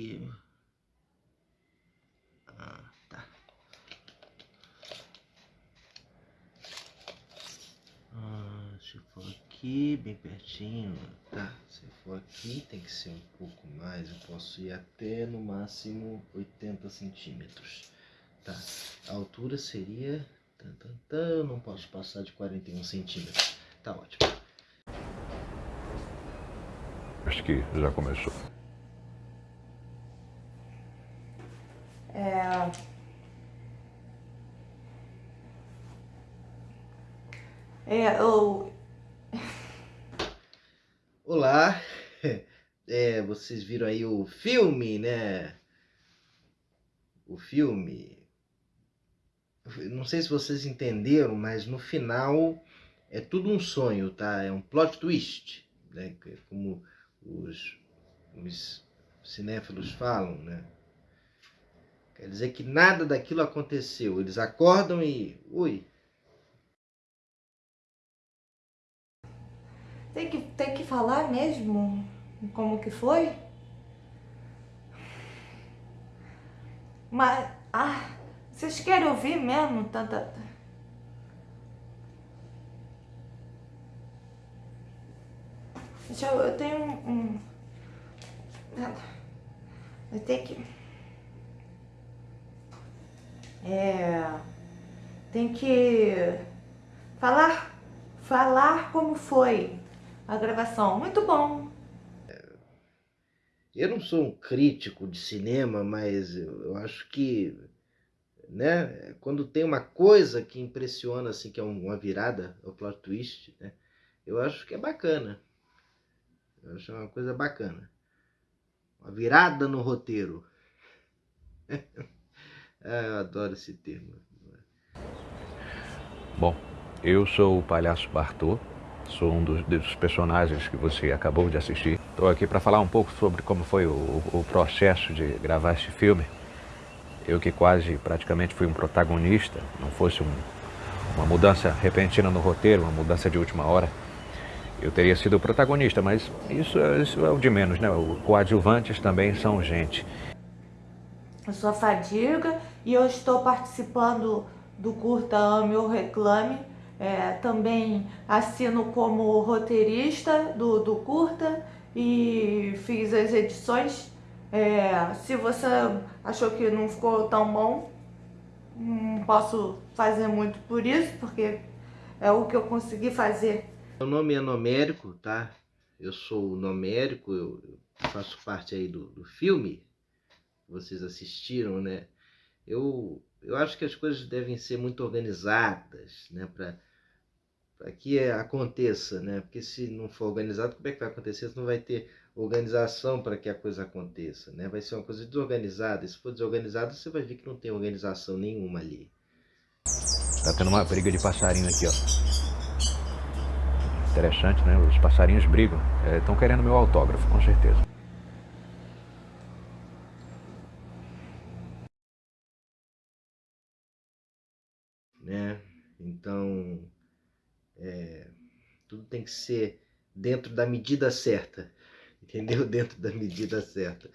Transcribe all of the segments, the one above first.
aqui. Ah, tá. Ah, se for aqui, bem pertinho, tá. Se for aqui, tem que ser um pouco mais. Eu posso ir até no máximo 80 centímetros. Tá. A altura seria. Tan, não posso passar de 41 centímetros. Tá ótimo. Acho que já começou. É... É, eu... Olá, é, vocês viram aí o filme, né? O filme. Não sei se vocês entenderam, mas no final é tudo um sonho, tá? É um plot twist, né? Como os, os cinéfilos falam, né? Quer dizer que nada daquilo aconteceu. Eles acordam e. Ui. Tem que, tem que falar mesmo como que foi? Mas. Ah, vocês querem ouvir mesmo tanta. Deixa eu. Eu tenho um. um... Eu tenho que. É, tem que falar, falar como foi a gravação. Muito bom. Eu não sou um crítico de cinema, mas eu acho que, né, quando tem uma coisa que impressiona, assim, que é uma virada, o plot twist, né, eu acho que é bacana. Eu acho uma coisa bacana. Uma virada no roteiro. É, eu adoro esse termo. Bom, eu sou o Palhaço Bartô, sou um dos, dos personagens que você acabou de assistir. Estou aqui para falar um pouco sobre como foi o, o processo de gravar este filme. Eu que quase praticamente fui um protagonista, não fosse um, uma mudança repentina no roteiro, uma mudança de última hora, eu teria sido o protagonista, mas isso, isso é o de menos, né? Os coadjuvantes também são gente. Eu sou a Fadiga e eu estou participando do Curta Ame ou Reclame. É, também assino como roteirista do, do Curta e fiz as edições. É, se você achou que não ficou tão bom, não posso fazer muito por isso, porque é o que eu consegui fazer. Meu nome é Nomérico, tá? Eu sou Nomérico, eu faço parte aí do, do filme, vocês assistiram, né? Eu, eu acho que as coisas devem ser muito organizadas, né? Para que aconteça, né? Porque se não for organizado, como é que vai acontecer? Se não vai ter organização para que a coisa aconteça, né? Vai ser uma coisa desorganizada. E se for desorganizado, você vai ver que não tem organização nenhuma ali. Tá tendo uma briga de passarinho aqui, ó. Interessante, né? Os passarinhos brigam. Estão é, querendo meu autógrafo, com certeza. né? Então, é, tudo tem que ser dentro da medida certa, entendeu? Dentro da medida certa.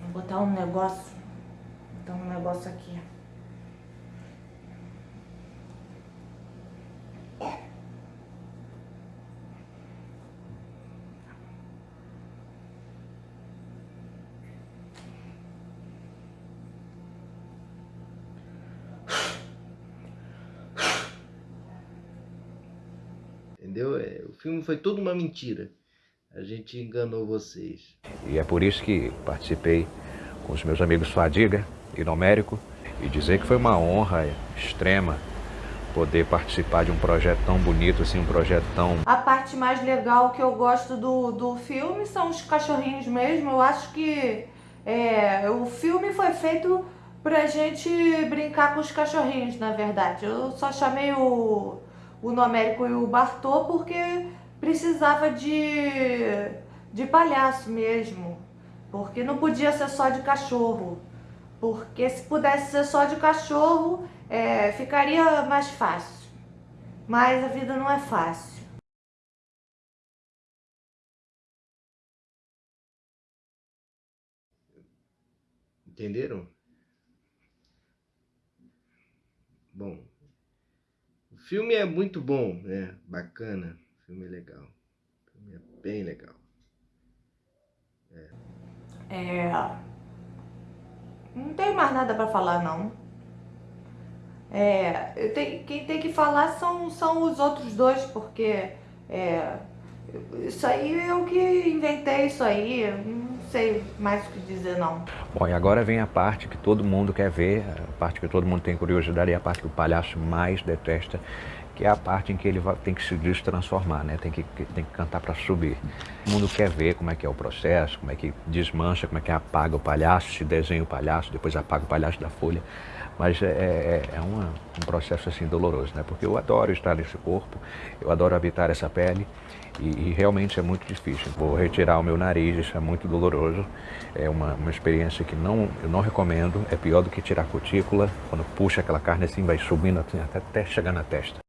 Vou botar um negócio, botar um negócio aqui. entendeu? É, o filme foi tudo uma mentira. A gente enganou vocês. E é por isso que participei com os meus amigos Fadiga e Numérico e dizer que foi uma honra extrema poder participar de um projeto tão bonito, assim, um projeto tão... A parte mais legal que eu gosto do, do filme são os cachorrinhos mesmo. Eu acho que é, o filme foi feito pra gente brincar com os cachorrinhos, na verdade. Eu só chamei o, o Nomérico e o Bartô porque precisava de, de palhaço mesmo. Porque não podia ser só de cachorro. Porque se pudesse ser só de cachorro, é, ficaria mais fácil. Mas a vida não é fácil. Entenderam? Bom, o filme é muito bom, né? Bacana, filme é legal. O filme é bem legal. É. é... Não tem mais nada para falar, não. É, eu tenho, quem tem que falar são, são os outros dois, porque é, isso aí eu que inventei isso aí, não sei mais o que dizer não. Bom, e agora vem a parte que todo mundo quer ver, a parte que todo mundo tem curiosidade e a parte que o palhaço mais detesta, que é a parte em que ele tem que se destransformar, né? Tem que, tem que cantar para subir. Todo mundo quer ver como é que é o processo, como é que desmancha, como é que apaga o palhaço, se desenha o palhaço, depois apaga o palhaço da folha. Mas é, é, é uma, um processo assim doloroso, né? Porque eu adoro estar nesse corpo, eu adoro habitar essa pele e, e, realmente é muito difícil. Vou retirar o meu nariz, isso é muito doloroso. É uma, uma experiência que não, eu não recomendo. É pior do que tirar a cutícula. Quando puxa aquela carne assim, vai subindo assim, até, até chegar na testa.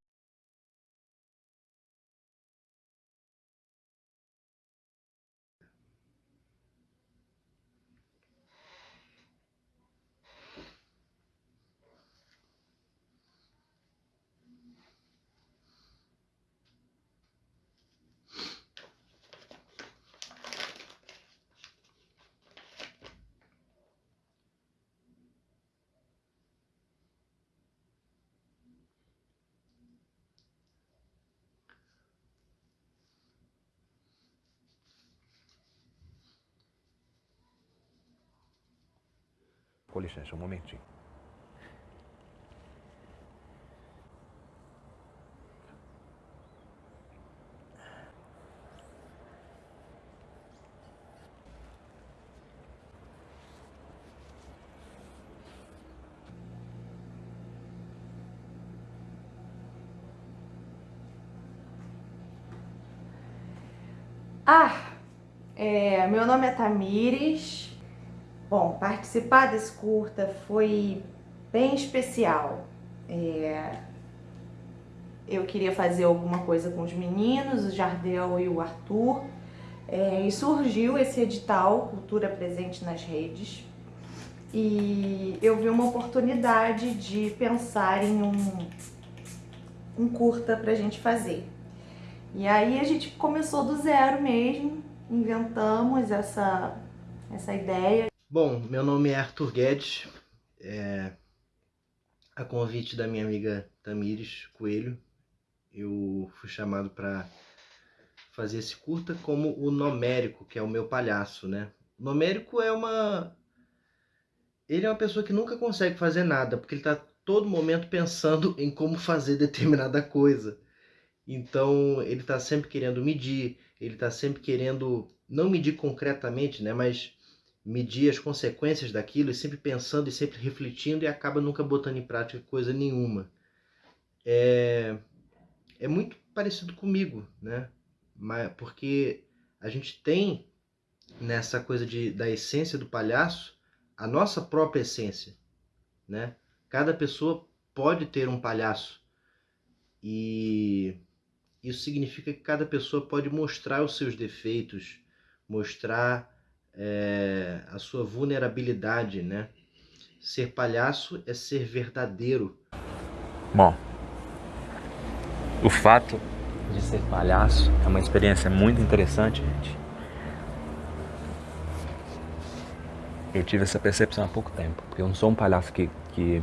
Com licença, um momentinho. Ah, é, meu nome é Tamires, Bom, participar desse curta foi bem especial. É... Eu queria fazer alguma coisa com os meninos, o Jardel e o Arthur, é... e surgiu esse edital Cultura Presente nas Redes. E eu vi uma oportunidade de pensar em um, um curta pra gente fazer. E aí a gente começou do zero mesmo, inventamos essa, essa ideia Bom, meu nome é Arthur Guedes, é, a convite da minha amiga Tamires Coelho, eu fui chamado para fazer esse curta como o Nomérico, que é o meu palhaço, né? O Nomérico é uma... Ele é uma pessoa que nunca consegue fazer nada, porque ele está todo momento pensando em como fazer determinada coisa. Então, ele está sempre querendo medir, ele está sempre querendo, não medir concretamente, né? Mas medir as consequências daquilo e sempre pensando e sempre refletindo e acaba nunca botando em prática coisa nenhuma. É, é muito parecido comigo, né? Mas, porque a gente tem nessa coisa de, da essência do palhaço a nossa própria essência, né? Cada pessoa pode ter um palhaço e isso significa que cada pessoa pode mostrar os seus defeitos, mostrar é, a sua vulnerabilidade, né? Ser palhaço é ser verdadeiro. Bom, o fato de ser palhaço é uma experiência muito interessante, gente. Eu tive essa percepção há pouco tempo, porque eu não sou um palhaço que, que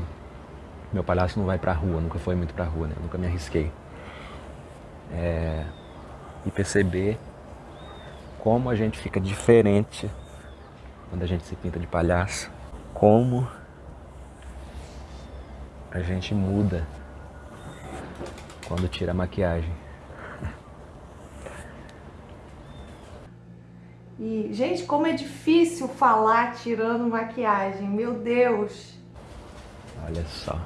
meu palhaço não vai pra rua, nunca foi muito pra rua, né? nunca me arrisquei. É, e perceber como a gente fica diferente quando a gente se pinta de palhaço. Como a gente muda quando tira a maquiagem. E, gente, como é difícil falar tirando maquiagem, meu Deus! Olha só.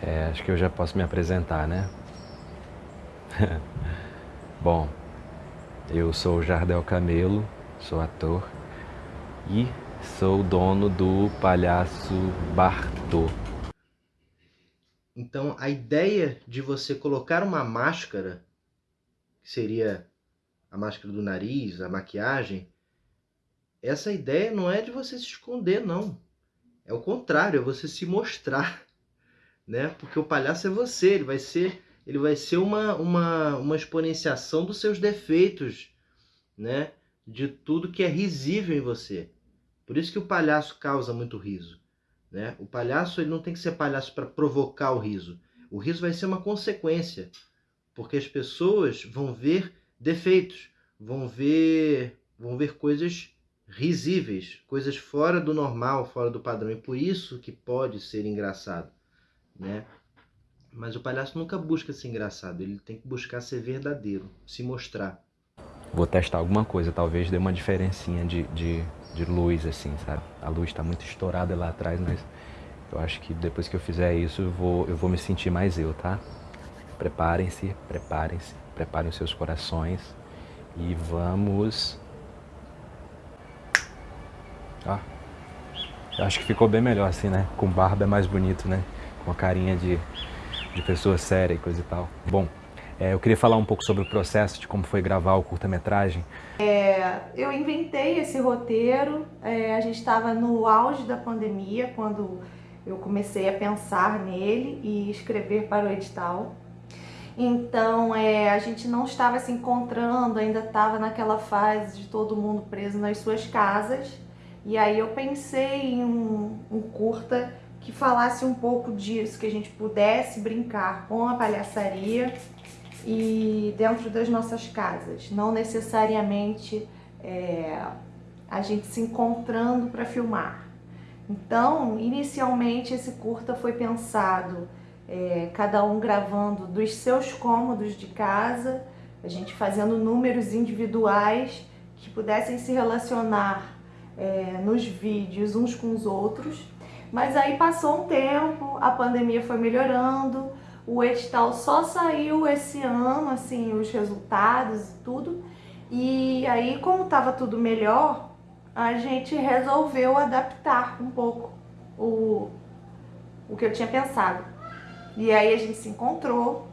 É, acho que eu já posso me apresentar, né? Bom, eu sou Jardel Camelo, sou ator e sou dono do Palhaço Bartô. Então, a ideia de você colocar uma máscara, que seria a máscara do nariz, a maquiagem, essa ideia não é de você se esconder, não. É o contrário, é você se mostrar, né? Porque o palhaço é você, ele vai ser, ele vai ser uma, uma, uma exponenciação dos seus defeitos, né? De tudo que é risível em você. Por isso que o palhaço causa muito riso, né? O palhaço ele não tem que ser palhaço para provocar o riso. O riso vai ser uma consequência, porque as pessoas vão ver defeitos, vão ver, vão ver coisas risíveis, coisas fora do normal, fora do padrão. E por isso que pode ser engraçado, né? Mas o palhaço nunca busca ser engraçado, ele tem que buscar ser verdadeiro, se mostrar. Vou testar alguma coisa, talvez dê uma diferencinha de, de, de luz, assim, sabe? A luz está muito estourada lá atrás, mas eu acho que depois que eu fizer isso, eu vou, eu vou me sentir mais eu, tá? Preparem-se, preparem-se, preparem seus corações e vamos Ó. Eu acho que ficou bem melhor assim, né? Com barba é mais bonito, né? Com a carinha de, de pessoa séria e coisa e tal. Bom, é, eu queria falar um pouco sobre o processo de como foi gravar o curta-metragem. É, eu inventei esse roteiro, é, a gente estava no auge da pandemia, quando eu comecei a pensar nele e escrever para o edital. Então é, a gente não estava se encontrando, ainda estava naquela fase de todo mundo preso nas suas casas. E aí eu pensei em um, um curta que falasse um pouco disso, que a gente pudesse brincar com a palhaçaria e dentro das nossas casas, não necessariamente é, a gente se encontrando para filmar. Então, inicialmente esse curta foi pensado é, cada um gravando dos seus cômodos de casa, a gente fazendo números individuais que pudessem se relacionar é, nos vídeos uns com os outros. Mas aí passou um tempo, a pandemia foi melhorando, o edital só saiu esse ano, assim, os resultados e tudo. E aí, como estava tudo melhor, a gente resolveu adaptar um pouco o, o que eu tinha pensado. E aí a gente se encontrou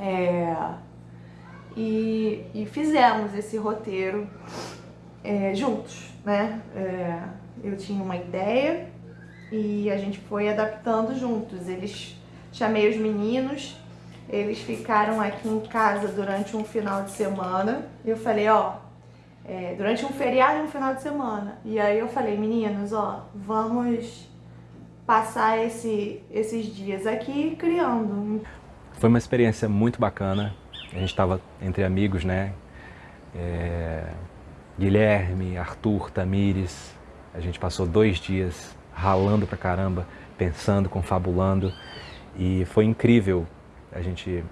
é, e, e fizemos esse roteiro é, juntos né? É, eu tinha uma ideia e a gente foi adaptando juntos. Eles chamei os meninos, eles ficaram aqui em casa durante um final de semana. Eu falei, ó, é, durante um feriado e um final de semana. E aí eu falei, meninos, ó, vamos passar esse, esses dias aqui criando. Foi uma experiência muito bacana. A gente estava entre amigos, né? É, Guilherme, Arthur, Tamires. A gente passou dois dias ralando pra caramba, pensando, confabulando e foi incrível a gente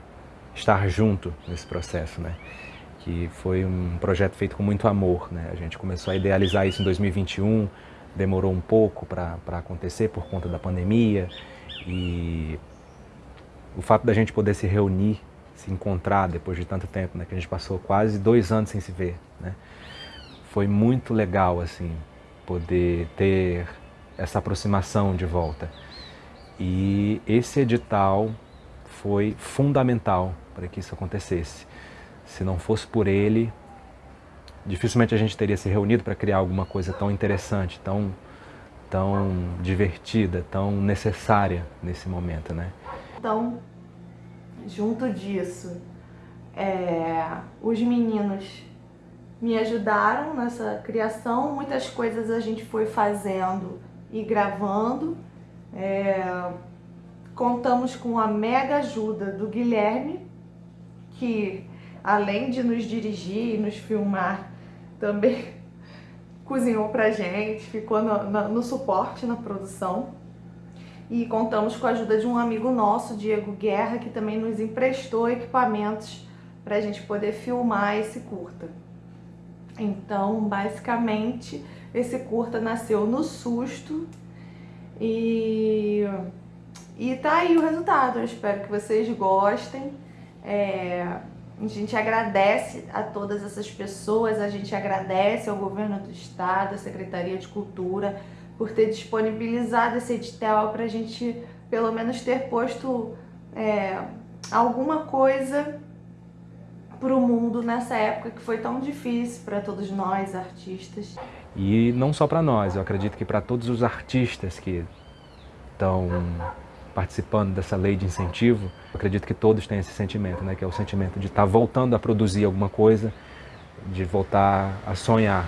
estar junto nesse processo, né? Que foi um projeto feito com muito amor, né? A gente começou a idealizar isso em 2021, demorou um pouco para acontecer por conta da pandemia e o fato da gente poder se reunir, se encontrar depois de tanto tempo, né? Que a gente passou quase dois anos sem se ver, né? foi muito legal assim poder ter essa aproximação de volta. E esse edital foi fundamental para que isso acontecesse. Se não fosse por ele, dificilmente a gente teria se reunido para criar alguma coisa tão interessante, tão, tão divertida, tão necessária nesse momento, né? Então, junto disso, é, os meninos me ajudaram nessa criação. Muitas coisas a gente foi fazendo e gravando. É, contamos com a mega ajuda do Guilherme, que além de nos dirigir e nos filmar, também cozinhou pra gente, ficou no, no, no suporte na produção. E contamos com a ajuda de um amigo nosso, Diego Guerra, que também nos emprestou equipamentos para a gente poder filmar esse curta. Então, basicamente, esse curta nasceu no susto E, e tá aí o resultado. Eu espero que vocês gostem. É, a gente agradece a todas essas pessoas, a gente agradece ao governo do estado, à Secretaria de Cultura, por ter disponibilizado esse edital para a gente pelo menos ter posto é, alguma coisa para o mundo nessa época que foi tão difícil para todos nós, artistas. E não só para nós, eu acredito que para todos os artistas que estão participando dessa lei de incentivo, eu acredito que todos têm esse sentimento, né? que é o sentimento de estar tá voltando a produzir alguma coisa, de voltar a sonhar.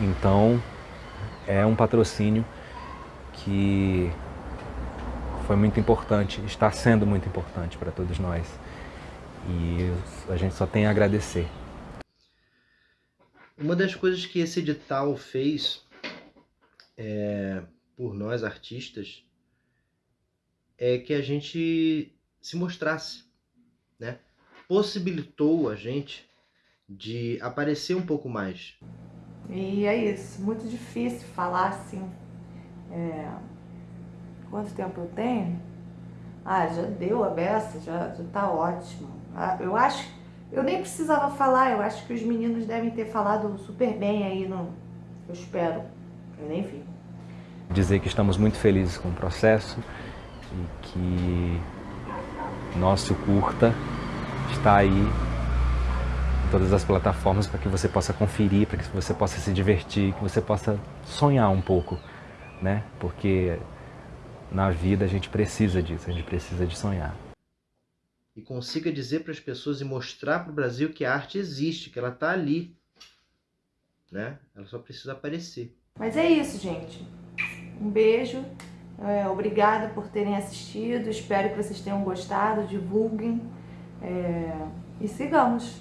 Então, é um patrocínio que foi muito importante, está sendo muito importante para todos nós. E a gente só tem a agradecer. Uma das coisas que esse edital fez é, por nós artistas é que a gente se mostrasse, né? Possibilitou a gente de aparecer um pouco mais. E é isso, muito difícil falar assim. É... Quanto tempo eu tenho? Ah, já deu a beça, já, já tá ótimo. Ah, eu acho, eu nem precisava falar, eu acho que os meninos devem ter falado super bem aí no. Eu espero. Eu nem vi. Dizer que estamos muito felizes com o processo e que nosso curta está aí em todas as plataformas para que você possa conferir, para que você possa se divertir, que você possa sonhar um pouco, né? Porque na vida a gente precisa disso, a gente precisa de sonhar. E consiga dizer para as pessoas e mostrar para o Brasil que a arte existe, que ela está ali, né? Ela só precisa aparecer. Mas é isso, gente. Um beijo. É, obrigada por terem assistido. Espero que vocês tenham gostado. Divulguem. É, e sigamos.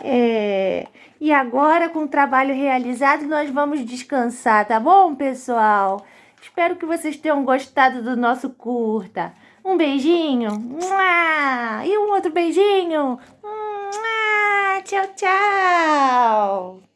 É, e agora, com o trabalho realizado, nós vamos descansar, tá bom, pessoal? Espero que vocês tenham gostado do nosso curta. Um beijinho. E um outro beijinho. Tchau, tchau.